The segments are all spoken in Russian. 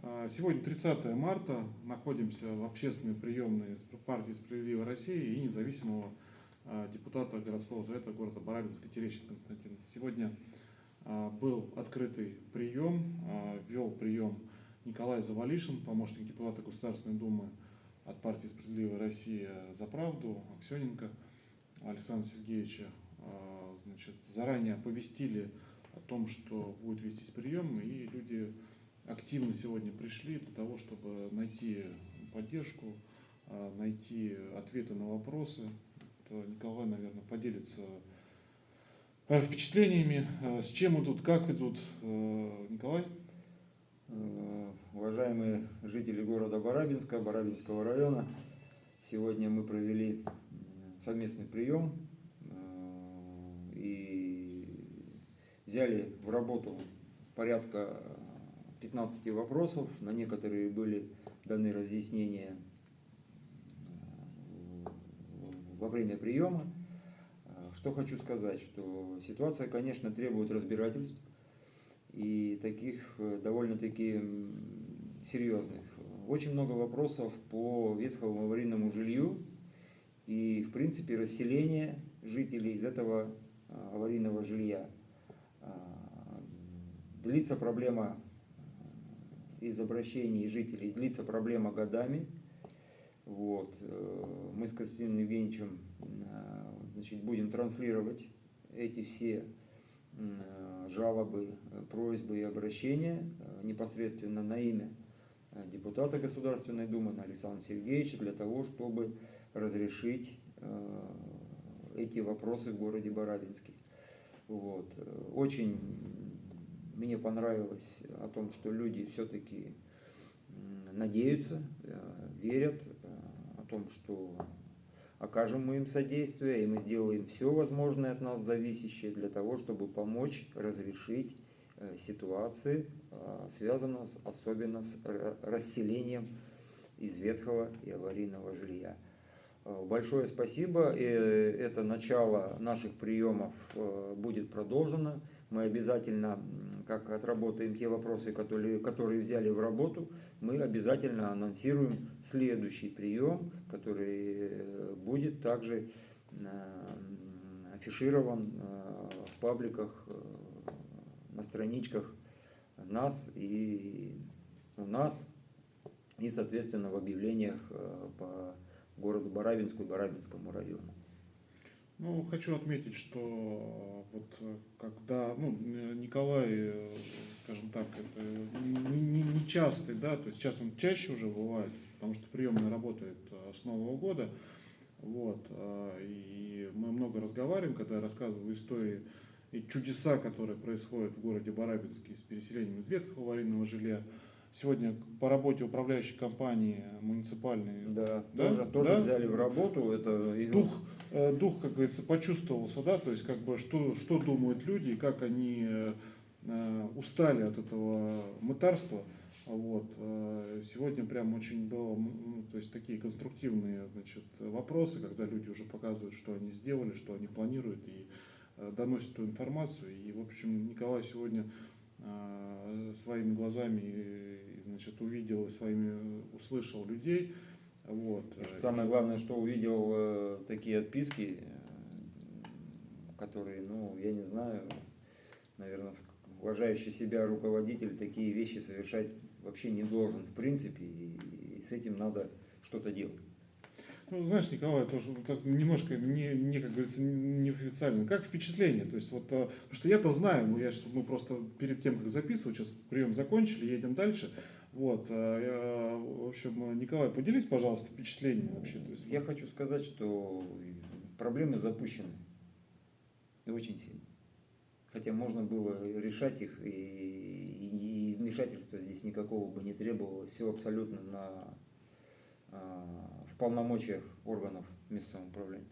А, Сегодня 30 марта, находимся в общественной приемной партии «Справедливая Россия» и независимого а, депутата городского совета города Барабинска Терещенко Константин. Сегодня а, был открытый прием, вел прием Николай Завалишин, помощник депутата Государственной Думы от партии «Справедливая Россия за правду», Аксененко Александра Сергеевича. Значит, заранее оповестили о том, что будет вестись прием, и люди активно сегодня пришли для того, чтобы найти поддержку, а, найти ответы на вопросы. Николай, наверное, поделится э, впечатлениями, э, с чем идут, как идут. Э, Николай? Уважаемые жители города Барабинска, Барабинского района, сегодня мы провели совместный прием и взяли в работу порядка 15 вопросов, на некоторые были даны разъяснения э, во время приема. Э, Что хочу сказать, что ситуация, конечно, требует разбирательств и таких э, довольно-таки серьезных. Очень много вопросов по ветхому аварийному жилью и, в принципе, расселение жителей из этого аварийного жилья. Длится проблема из обращений жителей, длится проблема годами. Вот. э, Мы с Константином Евгеньевичем э, значит, будем транслировать эти все э, жалобы, просьбы и обращения непосредственно на имя депутата Государственной Думы на Александра Сергеевича для того, чтобы разрешить эти вопросы в городе Барабинске. Вот. Очень мне понравилось о том, что люди все-таки надеются, э, верят э, о том, что окажем мы им содействие, и мы сделаем все возможное от нас зависящее для того, чтобы помочь разрешить э, ситуации, связанные особенно с расселением из ветхого и аварийного жилья. Большое спасибо. Э, Это начало наших приемов будет продолжено. Мы обязательно, как отработаем те вопросы, которые, которые взяли в работу, мы обязательно анонсируем следующий прием, который э, будет также э, афиширован э, в пабликах, на страничках нас и у нас, и, соответственно, в объявлениях по городу Барабинску и Барабинскому району. Ну, хочу отметить, что вот э, когда, ну, Николай, э, скажем так, это не, не- не частый, да, то есть сейчас он чаще уже бывает, потому что приемная работает с Нового года, вот, э, и мы много разговариваем, когда я рассказываю истории и чудеса, которые происходят в городе Барабинске с переселением из ветхого аварийного жилья. Сегодня по работе управляющей компании муниципальной Да, Да? тоже, тоже Да? взяли в работу. Это дух, э, дух, как говорится, почувствовался, да, то есть как бы что, что думают люди, как они э, э, устали от этого мытарства. Вот. Сегодня прям очень было, ну, то есть такие конструктивные, значит, вопросы, когда люди уже показывают, что они сделали, что они планируют и доносят эту информацию. И, в общем, Николай сегодня своими глазами, значит, увидел своими услышал людей. Вот. и самое главное, что увидел э, такие отписки, э, которые, ну, я не знаю, наверное, уважающий себя руководитель такие вещи совершать вообще не должен, в принципе, и, и с этим надо что-то делать. Ну, знаешь, Николай, тоже так немножко не, не, как говорится, неофициально. Как впечатление? То есть, вот, а, потому что я-то знаю, ну, я, щас- мы просто перед тем, как записывать, сейчас прием закончили, едем дальше. Вот, я, в общем, Николай, поделись, пожалуйста, впечатлениями вообще. То есть, Я хочу сказать, что проблемы запущены и очень сильно. Хотя можно было решать их, и, и- и вмешательства здесь никакого бы не требовалось. Все абсолютно на, а, в полномочиях органов местного управления.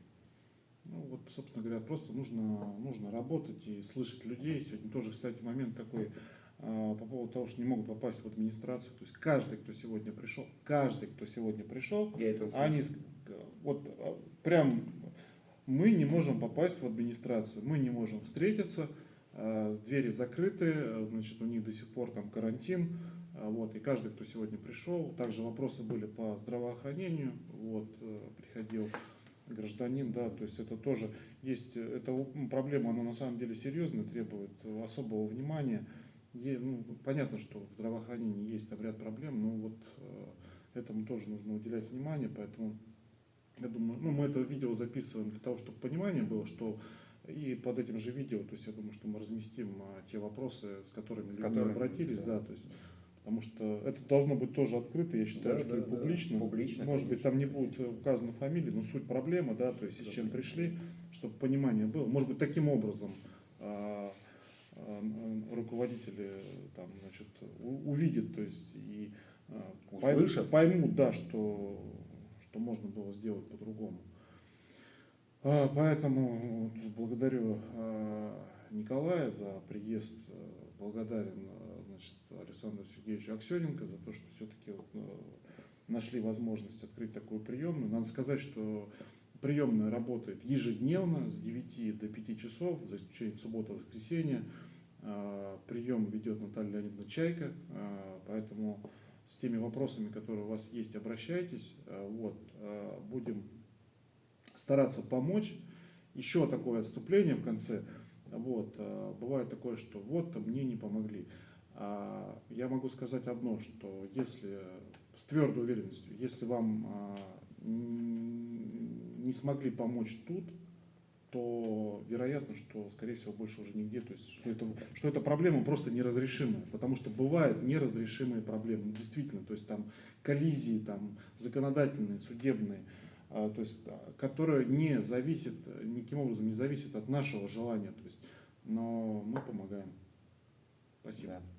ну, вот, собственно говоря, просто нужно, нужно работать и слышать людей. Сегодня тоже, кстати, момент такой по поводу того, что не могут попасть в администрацию. То есть каждый, кто сегодня пришел, каждый, кто сегодня пришел, Я это услышал. Они ск- вот а, прям мы не можем попасть в администрацию, мы не можем встретиться, а, двери закрыты, а, значит, у них до сих пор там карантин, а, А, Вот, и каждый, кто сегодня пришел, также вопросы были по здравоохранению, вот, э, приходил гражданин, да, то есть это тоже есть, э, эта проблема, она на самом деле серьезная, требует э, особого внимания. Ну, понятно, что в здравоохранении есть там ряд проблем, но вот э, этому тоже нужно уделять внимание, поэтому я думаю, ну, мы это видео записываем для того, чтобы понимание было, что и под этим же видео, то есть я думаю, что мы разместим а, те вопросы, с которыми С люди которыми, обратились, да. да, то есть Потому что это должно быть тоже открыто, я считаю, Да, что да, и да. публично. Публично, Может быть, конечно. там не будет указана фамилия, но суть проблемы, да, то есть с чем пришли, чтобы понимание было. Может быть, таким образом м, руководители там, значит, увидят, то есть и пойм- Услышат. поймут, да, что, что можно было сделать по-другому. А, Поэтому благодарю а, Николая за приезд, э, благодарен э, значит, Александру Сергеевичу Аксененко за то, что все-таки вот, э, нашли возможность открыть такую приемную. Надо сказать, что приемная работает ежедневно с 9 до 5 часов, за исключением субботы и воскресенья. А, Прием ведет Наталья Леонидовна Чайка, а, поэтому с теми вопросами, которые у вас есть, обращайтесь. А, Вот, будем стараться помочь. Еще такое отступление в конце. Вот, бывает такое, что вот мне не помогли. Я могу сказать одно, что если с твердой уверенностью, если вам не смогли помочь тут, то вероятно, что, скорее всего, больше уже нигде. То есть, что это, что эта проблема просто неразрешимая. Потому что бывают неразрешимые проблемы. Действительно, то есть там коллизии там, законодательные, судебные, а, то есть, которые не зависят, э, никаким образом не зависят от нашего желания. То есть, но мы помогаем. Спасибо. Да.